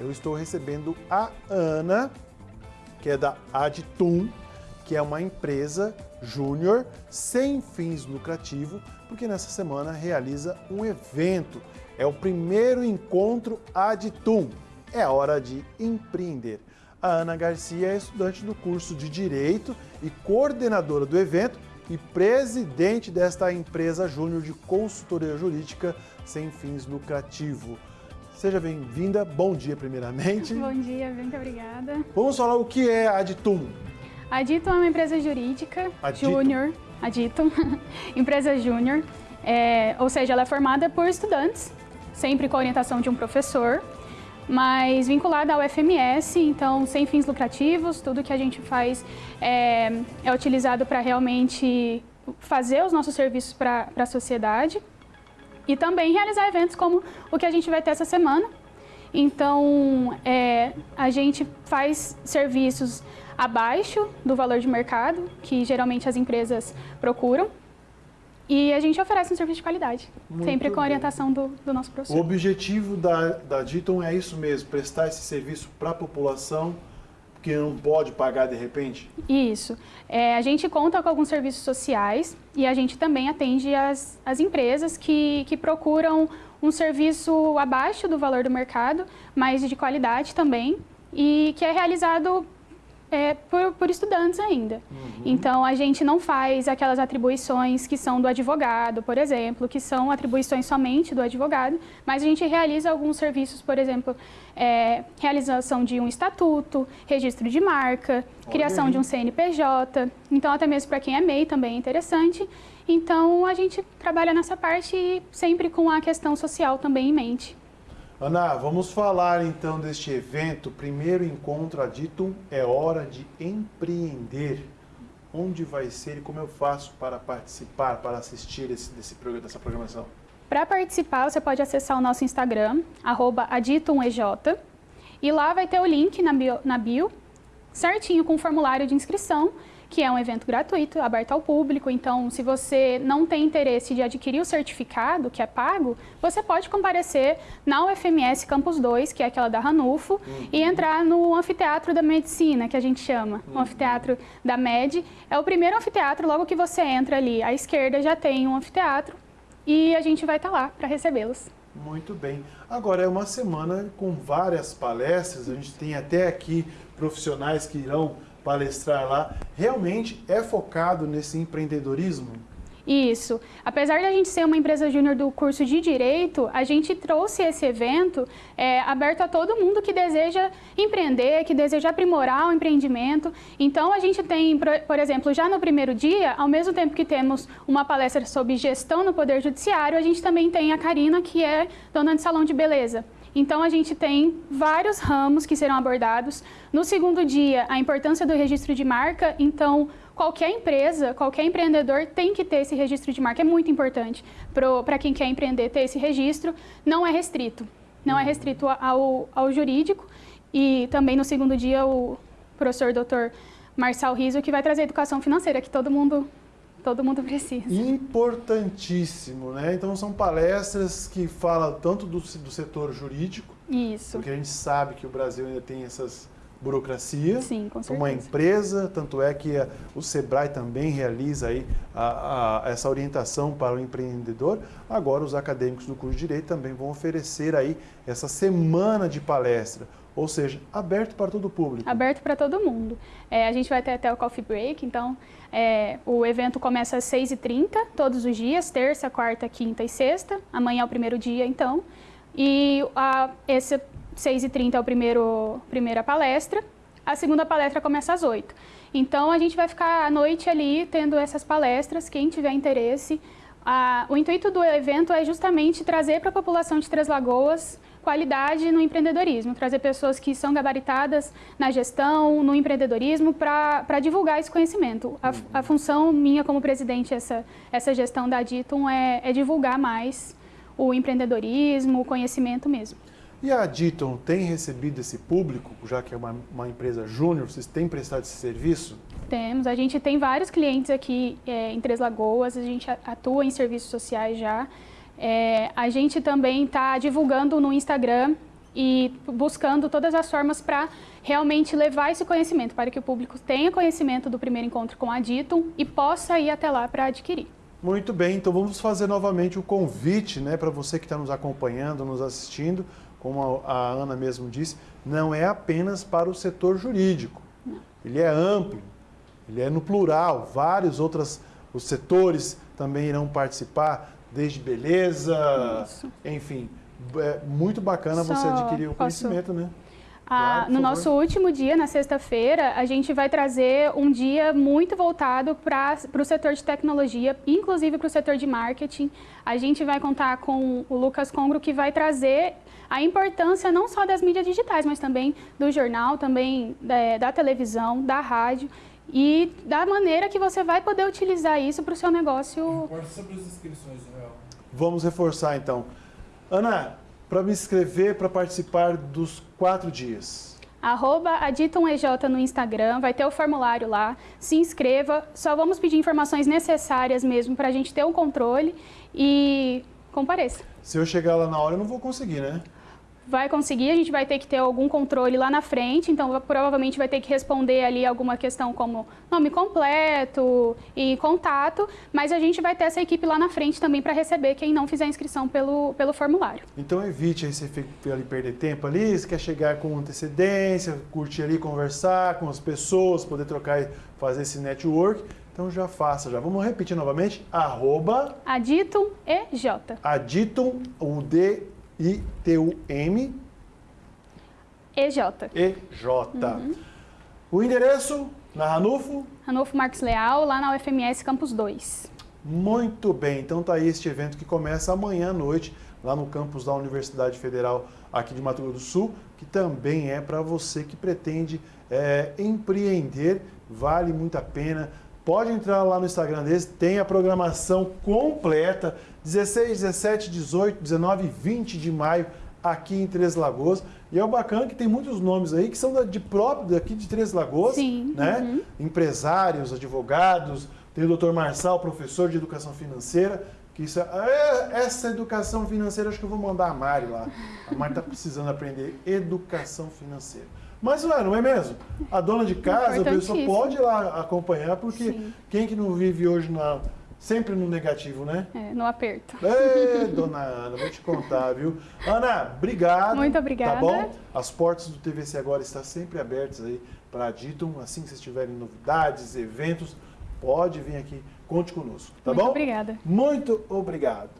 eu estou recebendo a Ana, que é da Adtum, que é uma empresa júnior sem fins lucrativos, porque nessa semana realiza um evento. É o primeiro encontro Adtum. É hora de empreender. A Ana Garcia é estudante do curso de Direito e coordenadora do evento e presidente desta empresa júnior de consultoria jurídica sem fins lucrativos. Seja bem-vinda, bom dia primeiramente. Bom dia, muito obrigada. Vamos falar o que é a Aditum. A Aditum é uma empresa jurídica júnior, Aditum, empresa júnior, é, ou seja, ela é formada por estudantes, sempre com a orientação de um professor, mas vinculada ao FMS, então sem fins lucrativos, tudo que a gente faz é, é utilizado para realmente fazer os nossos serviços para a sociedade e também realizar eventos como o que a gente vai ter essa semana. Então, é, a gente faz serviços abaixo do valor de mercado, que geralmente as empresas procuram, e a gente oferece um serviço de qualidade, Muito sempre com a orientação do, do, nosso professor. O objetivo da, da Diton é isso mesmo, prestar esse serviço para a população que não pode pagar de repente? Isso. É, a gente conta com alguns serviços sociais e a gente também atende as, as empresas que, que procuram um serviço abaixo do valor do mercado, mas de qualidade também, e que é realizado é, por, por, estudantes ainda. Uhum. Então, a gente não faz aquelas atribuições que são do advogado, por exemplo, que são atribuições somente do advogado, mas a gente realiza alguns serviços, por exemplo, é, realização de um estatuto, registro de marca, Olha criação aí. de um CNPJ, então até mesmo para quem é MEI também é interessante. Então, a gente trabalha nessa parte sempre com a questão social também em mente. Ana, vamos falar então deste evento, primeiro encontro Aditum, é hora de empreender. Onde vai ser e como eu faço para participar, para assistir esse, desse, dessa programação? Para participar, você pode acessar o nosso Instagram, aditumej, e lá vai ter o link na bio, na bio certinho com o formulário de inscrição que é um evento gratuito, aberto ao público. Então, se você não tem interesse de adquirir o certificado, que é pago, você pode comparecer na UFMS Campus 2, que é aquela da Ranulfo, uhum. e entrar no Anfiteatro da Medicina, que a gente chama. Uhum. O Anfiteatro da MED. É o primeiro anfiteatro, logo que você entra ali à esquerda já tem um anfiteatro e a gente vai estar lá para recebê-los. Muito bem. Agora é uma semana com várias palestras, a gente tem até aqui profissionais que irão palestrar lá, realmente é focado nesse empreendedorismo? Isso. Apesar da gente ser uma empresa júnior do curso de Direito, a gente trouxe esse evento é, aberto a todo mundo que deseja empreender, que deseja aprimorar o empreendimento. Então, a gente tem, por exemplo, já no primeiro dia, ao mesmo tempo que temos uma palestra sobre gestão no Poder Judiciário, a gente também tem a Karina, que é dona de salão de beleza. Então, a gente tem vários ramos que serão abordados. No segundo dia, a importância do registro de marca. Então, qualquer empresa, qualquer empreendedor tem que ter esse registro de marca. É muito importante para quem quer empreender ter esse registro. Não é restrito. Não é restrito ao, ao jurídico. E também no segundo dia, o professor doutor Marçal Riso, que vai trazer educação financeira, que todo mundo todo mundo precisa. Importantíssimo, né? Então são palestras que falam tanto do, do setor jurídico, Isso. porque a gente sabe que o Brasil ainda tem essas burocracia, Sim, com certeza. uma empresa, tanto é que a, o Sebrae também realiza aí a, a, essa orientação para o empreendedor. Agora os acadêmicos do curso de Direito também vão oferecer aí essa semana de palestra, ou seja, aberto para todo o público. Aberto para todo mundo. É, a gente vai ter até o coffee break, então é, o evento começa às 6h30, todos os dias, terça, quarta, quinta e sexta. Amanhã é o primeiro dia, então. E a, esse 6h30 é o primeiro primeira palestra. A segunda palestra começa às 8 Então, a gente vai ficar à noite ali tendo essas palestras, quem tiver interesse. O intuito do evento é justamente trazer para a população de Três Lagoas qualidade no empreendedorismo, trazer pessoas que são gabaritadas na gestão, no empreendedorismo, para divulgar esse conhecimento. A, a, função minha como presidente, essa, essa gestão da Ditum, é, é divulgar mais o empreendedorismo, o conhecimento mesmo. E a Diton tem recebido esse público, já que é uma, uma empresa júnior, vocês têm prestado esse serviço? Temos, a gente tem vários clientes aqui é, em Três Lagoas, a gente atua em serviços sociais já. É, a gente também está divulgando no Instagram e buscando todas as formas para realmente levar esse conhecimento, para que o público tenha conhecimento do primeiro encontro com a Ditum e possa ir até lá para adquirir. Muito bem, então vamos fazer novamente o convite né, para você que está nos acompanhando, nos assistindo, como a, a Ana mesmo disse, não é apenas para o setor jurídico, não. ele é amplo, ele é no plural, vários outros os setores também irão participar, desde beleza, Isso. enfim, é muito bacana Só você adquirir o conhecimento, posso... né? Ah, claro, no nosso último dia, na sexta-feira, a gente vai trazer um dia muito voltado para o setor de tecnologia, inclusive para o setor de marketing. A gente vai contar com o Lucas Congro, que vai trazer a importância não só das mídias digitais, mas também do jornal, também da, é, da televisão, da rádio e da maneira que você vai poder utilizar isso para o seu negócio. sobre as inscrições, Real. Vamos reforçar então. Ana, para me inscrever para participar dos quatro dias? Arroba AditonEJ no Instagram, vai ter o formulário lá, se inscreva, só vamos pedir informações necessárias mesmo para a gente ter um controle e compareça. Se eu chegar lá na hora eu não vou conseguir, né? Vai conseguir, a gente vai ter que ter algum controle lá na frente, então provavelmente vai ter que responder ali alguma questão como nome completo e contato, mas a gente vai ter essa equipe lá na frente também para receber quem não fizer inscrição pelo, pelo formulário. Então evite aí você ali perder tempo ali, você quer chegar com antecedência, curtir ali, conversar com as pessoas, poder trocar e fazer esse network. Então já faça, já. Vamos repetir novamente, arroba... Aditum EJ. Aditum, o D I-T-U-M. EJ. EJ. Uhum. O endereço na Ranulfo? Ranulfo Marcos Leal, lá na UFMS Campus 2. Muito bem, então tá aí este evento que começa amanhã à noite, lá no campus da Universidade Federal aqui de Mato Grosso do Sul, que também é para você que pretende é, empreender, vale muito a pena. Pode entrar lá no Instagram deles, tem a programação completa, 16, 17, 18, 19 e 20 de maio aqui em Três Lagoas. E é o bacana que tem muitos nomes aí que são de próprio daqui de Três Lagoas, Sim, né? Uhum. Empresários, advogados, tem o doutor Marçal, professor de educação financeira, que isso é, essa educação financeira acho que eu vou mandar a Mari lá. A Mari está precisando aprender educação financeira. Mas não é, não é mesmo? A dona de casa, a pessoa pode ir lá acompanhar, porque Sim. quem que não vive hoje na, sempre no negativo, né? É, no aperto. Ei, dona Ana, vou te contar, viu? Ana, obrigado. Muito obrigada. Tá bom? As portas do TVC agora estão sempre abertas aí para a Ditum. Assim que vocês tiverem novidades, eventos, pode vir aqui, conte conosco, tá Muito bom? obrigada. Muito obrigado.